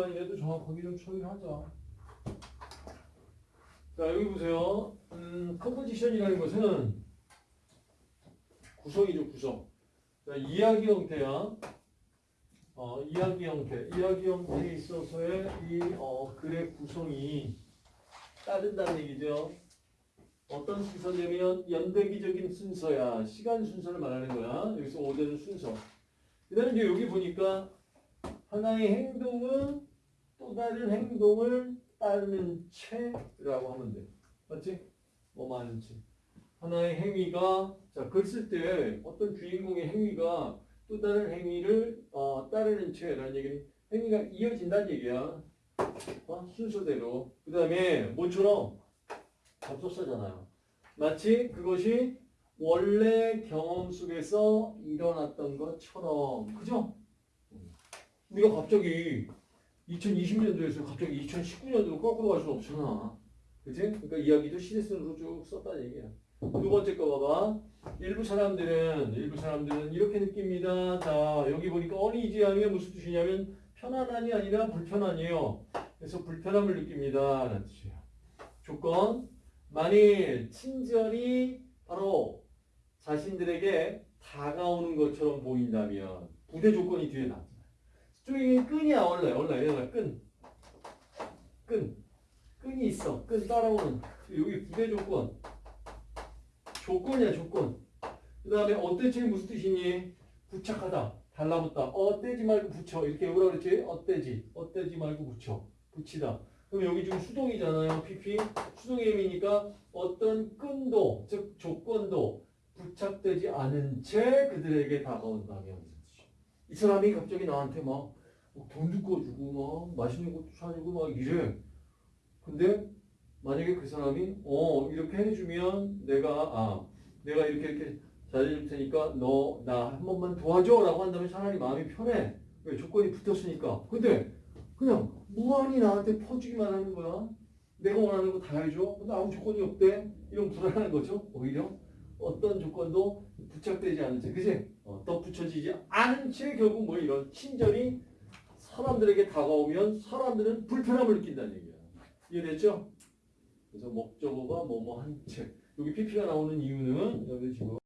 문제만이라도 정확하게 좀 처리하자. 자, 여기 보세요. 음, 컴포지션이라는 것은 구성이죠, 구성. 자, 이야기 형태야. 어, 이야기 형태. 이야기 형태에 있어서의 이 어, 글의 구성이 따른다는 얘기죠. 어떤 순서냐면 연대기적인 순서야. 시간 순서를 말하는 거야. 여기서 오대는 순서. 그 다음에 이제 여기 보니까 하나의 행동은 또 다른 행동을 따르는 채라고 하면 돼. 맞지? 뭐 많은 채. 하나의 행위가 자, 글쓸 때 어떤 주인공의 행위가 또 다른 행위를 어, 따르는 채라는 얘기는 행위가 이어진다는 얘기야. 어? 순서대로. 그 다음에 뭐처럼 접속사잖아요. 마치 그것이 원래 경험 속에서 일어났던 것처럼. 그죠? 우리가 갑자기 2020년도에서 갑자기 2019년도로 거꾸로 갈 수는 없잖아. 그지? 그러니까 이야기도 시대순으로 쭉 썼다는 얘기야. 두 번째 거 봐봐. 일부 사람들은, 일부 사람들은 이렇게 느낍니다. 자, 여기 보니까 어니지하면 무슨 뜻이냐면 편안함이 아니라 불편함이에요. 그래서 불편함을 느낍니다. 라는 뜻이에요. 조건. 만일 친절이 바로 자신들에게 다가오는 것처럼 보인다면 부대 조건이 뒤에 나왔잖아요. 저기 끈이야 원래 얘가 끈. 끈. 끈이 있어. 끈 따라오는 여기 부대 조건. 조건이야 조건. 그 다음에 어때지 무슨 뜻이니? 부착하다. 달라붙다. 어 떼지 말고 붙여. 이렇게 뭐라 그랬지? 어때지. 어때지 말고 붙여. 붙이다. 그럼 여기 지금 수동이잖아요. PP. 수동의 의미니까 어떤 끈도 즉 조건도 부착되지 않은 채 그들에게 다가온다면 이 사람이 갑자기 나한테 막 돈 주고 주고 막 맛있는 것도 사주고 막 이래. 근데 만약에 그 사람이 어 이렇게 해주면 내가 아 내가 이렇게 이렇게 잘해줄 테니까 너 나 한 번만 도와줘라고 한다면 차라리 마음이 편해. 왜 조건이 붙었으니까. 근데 그냥 무한히 나한테 퍼주기만 하는 거야. 내가 원하는 거 다 해줘. 근데 아무 조건이 없대. 이런 불안한 거죠. 오히려 어떤 조건도 부착되지 않은 채, 그지? 어, 더 붙여지지 않은 채 결국 뭐 이런 친절이 사람들에게 다가오면 사람들은 불편함을 느낀다는 얘기야. 이해됐죠? 그래서 목적어가 뭐뭐 한 채. 여기 PP가 나오는 이유는 여기 지금